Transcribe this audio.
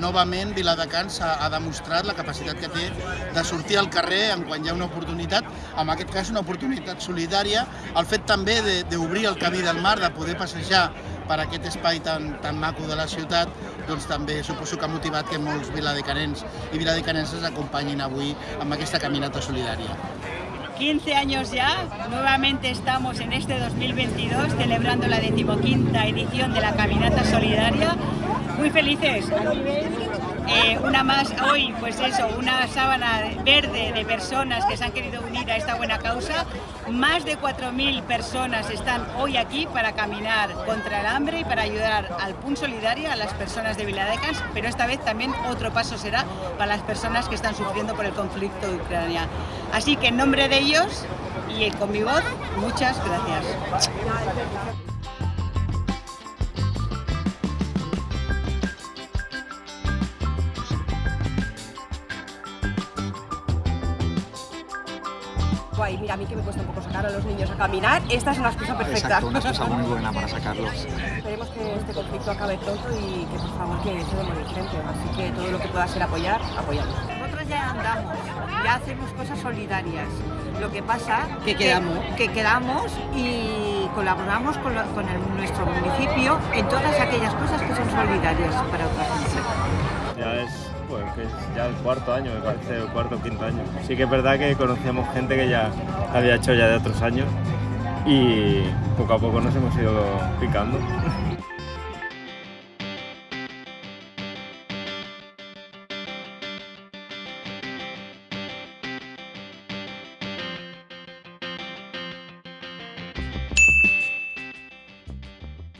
novament Viladecans ha, ha demostrat la capacitat que té de sortir al carrer en quan hi ha una oportunitat, en aquest cas una oportunitat solidària, el fet també d'obrir el camí del mar, de poder passejar per aquest espai tan, tan maco de la ciutat, doncs també suposo que ha motivat que molts viladecanens i viladecanenses acompanyin avui amb aquesta caminata solidària. 15 años ya, nuevamente estamos en este 2022 celebrando la decimoquinta edición de la Caminata Solidaria. Muy felices. Eh, una más hoy, pues eso, una sábana verde de personas que se han querido unir a esta buena causa. Más de 4.000 personas están hoy aquí para caminar contra el hambre y para ayudar al PUN Solidaria, a las personas de Viladecans, pero esta vez también otro paso será para las personas que están sufriendo por el conflicto de Ucrania. Así que en nombre de ellos y con mi voz, muchas gracias. Guay, mira, a mí que me cuesta un poco sacar a los niños a caminar, esta es una excusa perfecta. Exacto, una excusa muy buena para sacarlos. Esperemos que este conflicto acabe pronto y que por favor que se de morir gente. Así que todo lo que pueda ser apoyar, apoyamos. Nosotros ya andamos, ya hacemos cosas solidarias. Lo que pasa Que quedamos. que, quedamos y colaboramos con, lo- con el- nuestro municipio en todas aquellas cosas que son solidarias para otra gente. Pues, que es ya el cuarto año, me parece, el cuarto o quinto año. Sí que es verdad que conocíamos gente que ya había hecho ya de otros años y poco a poco nos hemos ido picando.